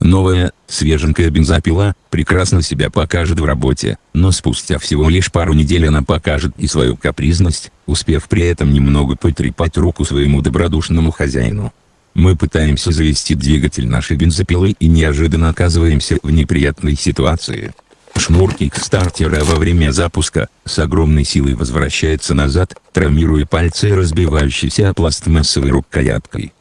Новая, свеженькая бензопила, прекрасно себя покажет в работе, но спустя всего лишь пару недель она покажет и свою капризность, успев при этом немного потрепать руку своему добродушному хозяину. Мы пытаемся завести двигатель нашей бензопилы и неожиданно оказываемся в неприятной ситуации. Шнур кикстартера во время запуска, с огромной силой возвращается назад, травмируя пальцы разбивающейся пластмассовой рукояткой.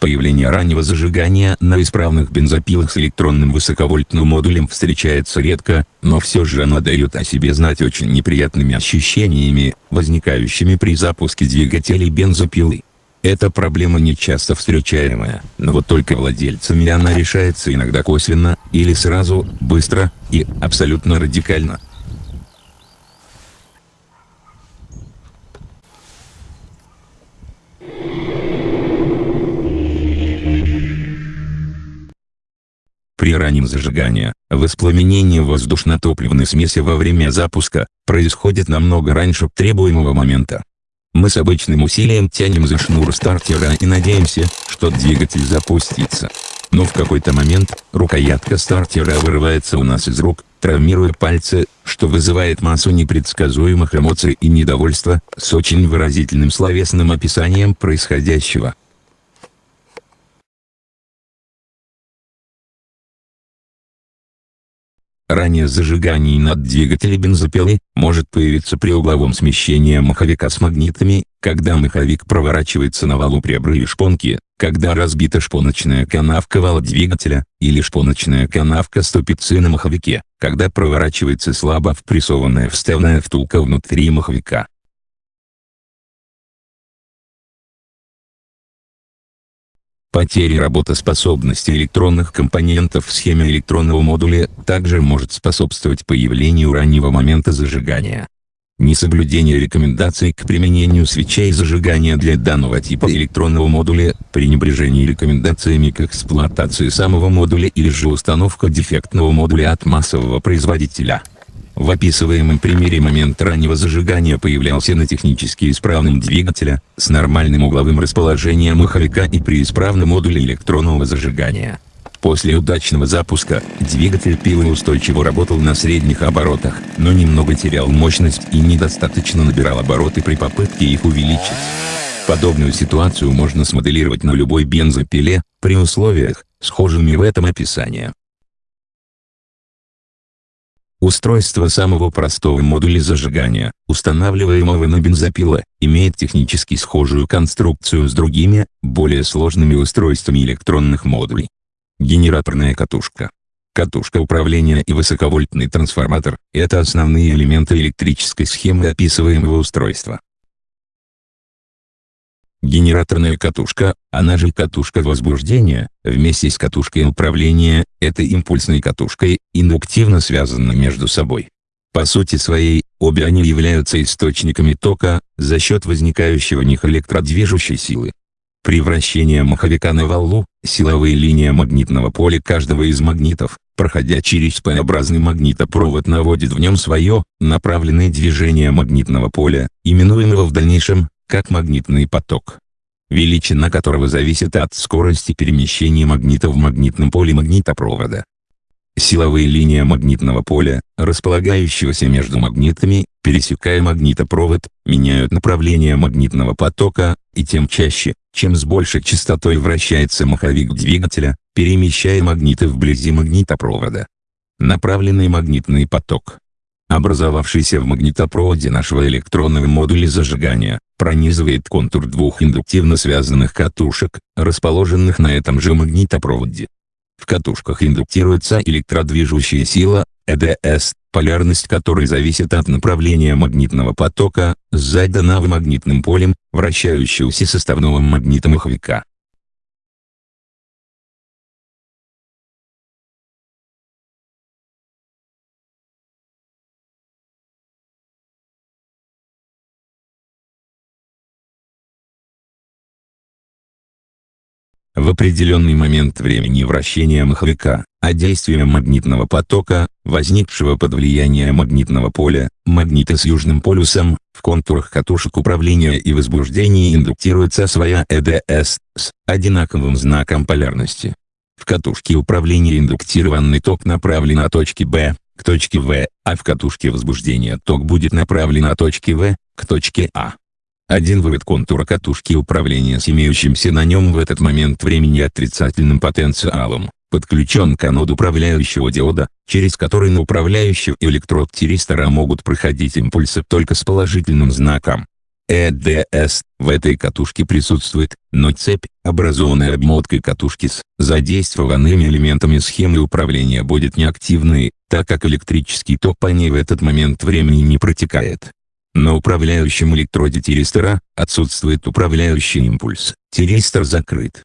Появление раннего зажигания на исправных бензопилах с электронным высоковольтным модулем встречается редко, но все же оно дает о себе знать очень неприятными ощущениями, возникающими при запуске двигателей бензопилы. Эта проблема не часто встречаемая, но вот только владельцами она решается иногда косвенно, или сразу, быстро, и абсолютно радикально. При раннем зажигании, воспламенение воздушно-топливной смеси во время запуска, происходит намного раньше требуемого момента. Мы с обычным усилием тянем за шнур стартера и надеемся, что двигатель запустится. Но в какой-то момент, рукоятка стартера вырывается у нас из рук, травмируя пальцы, что вызывает массу непредсказуемых эмоций и недовольства, с очень выразительным словесным описанием происходящего. Ранее зажигание над двигателем бензопилы может появиться при угловом смещении маховика с магнитами, когда маховик проворачивается на валу при обрыве шпонки, когда разбита шпоночная канавка вала двигателя, или шпоночная канавка ступицы на маховике, когда проворачивается слабо впрессованная вставная втулка внутри маховика. Потеря работоспособности электронных компонентов в схеме электронного модуля также может способствовать появлению раннего момента зажигания. Несоблюдение рекомендаций к применению свечей зажигания для данного типа электронного модуля, пренебрежение рекомендациями к эксплуатации самого модуля или же установка дефектного модуля от массового производителя. В описываемом примере момент раннего зажигания появлялся на технически исправном двигателе, с нормальным угловым расположением маховика и при исправном модуле электронного зажигания. После удачного запуска, двигатель пилы устойчиво работал на средних оборотах, но немного терял мощность и недостаточно набирал обороты при попытке их увеличить. Подобную ситуацию можно смоделировать на любой бензопиле, при условиях, схожими в этом описании. Устройство самого простого модуля зажигания, устанавливаемого на бензопилы, имеет технически схожую конструкцию с другими, более сложными устройствами электронных модулей. Генераторная катушка. Катушка управления и высоковольтный трансформатор – это основные элементы электрической схемы описываемого устройства. Генераторная катушка, она же катушка возбуждения, вместе с катушкой управления, этой импульсной катушкой, индуктивно связаны между собой. По сути своей, обе они являются источниками тока, за счет возникающего в них электродвижущей силы. При вращении маховика на валу, силовые линии магнитного поля каждого из магнитов, проходя через П-образный магнитопровод наводит в нем свое, направленное движение магнитного поля, именуемого в дальнейшем, как магнитный поток, величина которого зависит от скорости перемещения магнита в магнитном поле магнитопровода. Силовые линии магнитного поля, располагающегося между магнитами, пересекая магнитопровод, меняют направление магнитного потока, и тем чаще, чем с большей частотой вращается маховик двигателя, перемещая магниты вблизи магнитопровода. Направленный магнитный поток образовавшийся в магнитопроводе нашего электронного модуля зажигания, пронизывает контур двух индуктивно связанных катушек, расположенных на этом же магнитопроводе. В катушках индуктируется электродвижущая сила, ЭДС, полярность которой зависит от направления магнитного потока, задана в магнитным полем, вращающегося составного магнита В определенный момент времени вращения маховика, а действия магнитного потока, возникшего под влиянием магнитного поля, магнита с южным полюсом, в контурах катушек управления и возбуждения индуктируется своя ЭДС, с одинаковым знаком полярности. В катушке управления индуктированный ток направлен от точки Б, к точке В, а в катушке возбуждения ток будет направлен от точки В, к точке А. Один вывод контура катушки управления с имеющимся на нем в этот момент времени отрицательным потенциалом, подключен к аноду управляющего диода, через который на управляющий электрод тиристора могут проходить импульсы только с положительным знаком. ЭДС в этой катушке присутствует, но цепь, образованная обмоткой катушки с задействованными элементами схемы управления будет неактивной, так как электрический ток по ней в этот момент времени не протекает. На управляющем электроде тиристора, отсутствует управляющий импульс, тиристор закрыт.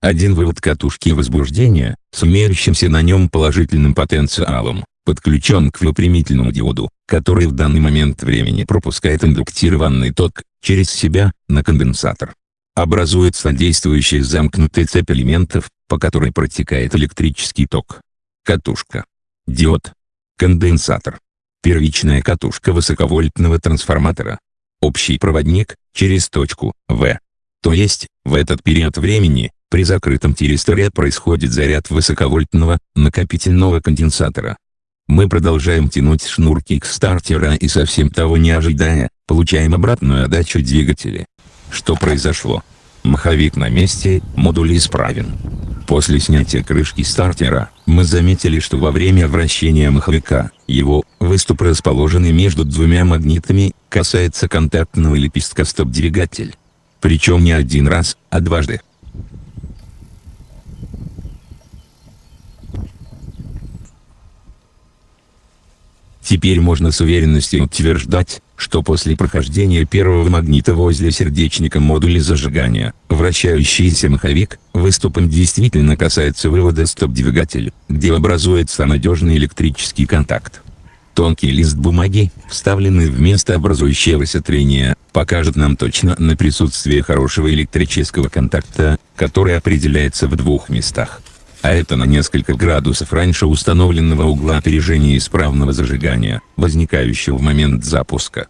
Один вывод катушки возбуждения, с имеющимся на нем положительным потенциалом, подключен к выпрямительному диоду, который в данный момент времени пропускает индуктированный ток, через себя, на конденсатор. Образуется действующая замкнутая цепь элементов, по которой протекает электрический ток. Катушка. Диод. Конденсатор первичная катушка высоковольтного трансформатора. Общий проводник, через точку, В. То есть, в этот период времени, при закрытом тиристоре происходит заряд высоковольтного, накопительного конденсатора. Мы продолжаем тянуть шнурки к стартера и совсем того не ожидая, получаем обратную отдачу двигателя. Что произошло? Маховик на месте, модуль исправен. После снятия крышки стартера, мы заметили что во время вращения маховика, его, выступ расположенный между двумя магнитами, касается контактного лепестка стоп-двигатель. Причем не один раз, а дважды. Теперь можно с уверенностью утверждать, что после прохождения первого магнита возле сердечника модуля зажигания, вращающийся маховик, выступом действительно касается вывода стоп-двигателя, где образуется надежный электрический контакт. Тонкий лист бумаги, вставленный в место образующегося трения, покажет нам точно на присутствие хорошего электрического контакта, который определяется в двух местах а это на несколько градусов раньше установленного угла опережения исправного зажигания, возникающего в момент запуска.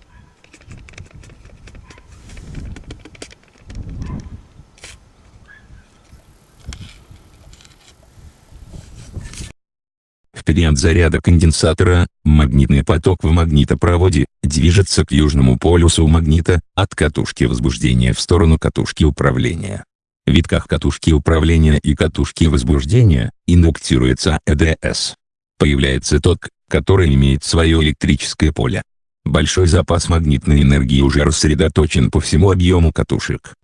В период заряда конденсатора, магнитный поток в магнитопроводе, движется к южному полюсу магнита, от катушки возбуждения в сторону катушки управления витках катушки управления и катушки возбуждения, индуктируется ЭДС. Появляется ток, который имеет свое электрическое поле. Большой запас магнитной энергии уже рассредоточен по всему объему катушек.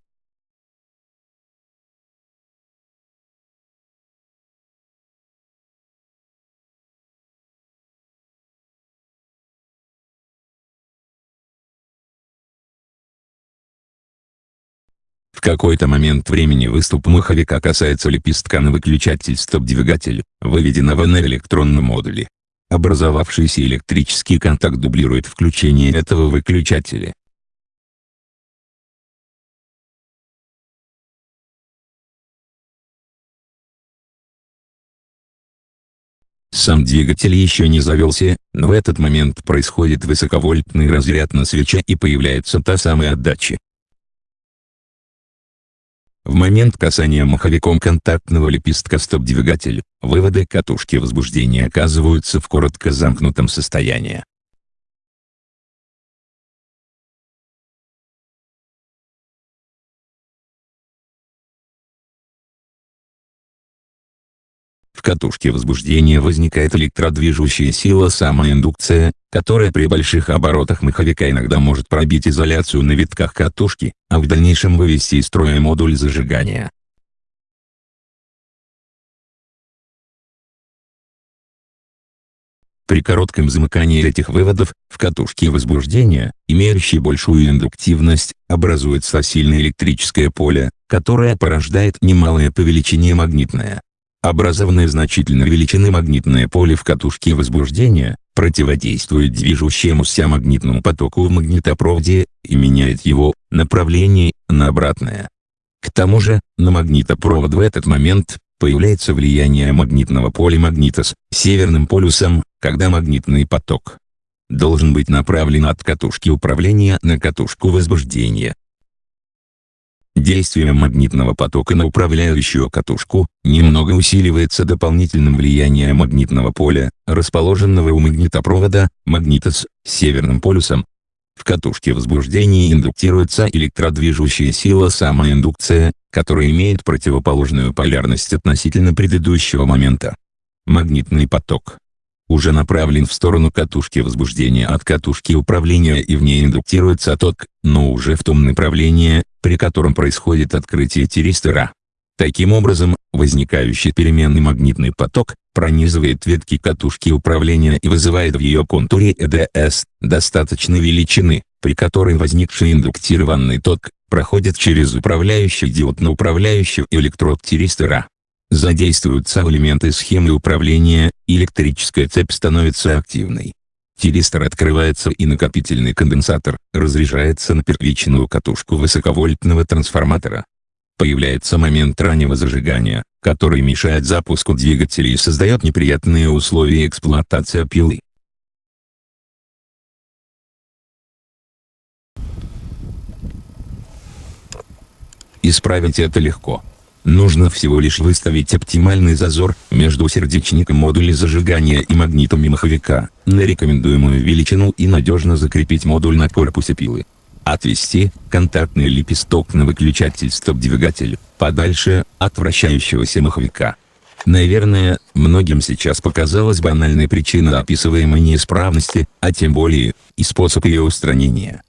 Какой-то момент времени выступ маховика касается лепестка на выключатель стоп-двигатель, выведенного на электронном модуле. Образовавшийся электрический контакт дублирует включение этого выключателя. Сам двигатель еще не завелся, но в этот момент происходит высоковольтный разряд на свече и появляется та самая отдача. В момент касания маховиком контактного лепестка стоп-двигатель, выводы катушки возбуждения оказываются в коротко замкнутом состоянии. В катушке возбуждения возникает электродвижущая сила самоиндукция, которая при больших оборотах маховика иногда может пробить изоляцию на витках катушки, а в дальнейшем вывести из строя модуль зажигания. При коротком замыкании этих выводов, в катушке возбуждения, имеющей большую индуктивность, образуется сильное электрическое поле, которое порождает немалое по величине магнитное, Образованное значительной величины магнитное поле в катушке возбуждения, противодействует движущемуся магнитному потоку в магнитопроводе, и меняет его направление на обратное. К тому же, на магнитопровод в этот момент, появляется влияние магнитного поля магнита с северным полюсом, когда магнитный поток должен быть направлен от катушки управления на катушку возбуждения. Действие магнитного потока на управляющую катушку, немного усиливается дополнительным влиянием магнитного поля, расположенного у магнитопровода, магнита с северным полюсом. В катушке возбуждения индуктируется электродвижущая сила самоиндукция, которая имеет противоположную полярность относительно предыдущего момента. Магнитный поток уже направлен в сторону катушки возбуждения от катушки управления и в ней индуктируется ток, но уже в том направлении, при котором происходит открытие тиристора. Таким образом, возникающий переменный магнитный поток, пронизывает ветки катушки управления и вызывает в ее контуре ЭДС, достаточной величины, при которой возникший индуктированный ток, проходит через управляющий диод на управляющий электрод тиристора. Задействуются элементы схемы управления, электрическая цепь становится активной. Тиристор открывается и накопительный конденсатор разряжается на первичную катушку высоковольтного трансформатора. Появляется момент раннего зажигания, который мешает запуску двигателя и создает неприятные условия эксплуатации пилы. Исправить это легко. Нужно всего лишь выставить оптимальный зазор между сердечником модуля зажигания и магнитами маховика на рекомендуемую величину и надежно закрепить модуль на корпусе пилы. Отвести контактный лепесток на выключатель стоп-двигатель подальше от вращающегося маховика. Наверное, многим сейчас показалась банальной причина описываемой неисправности, а тем более, и способ ее устранения.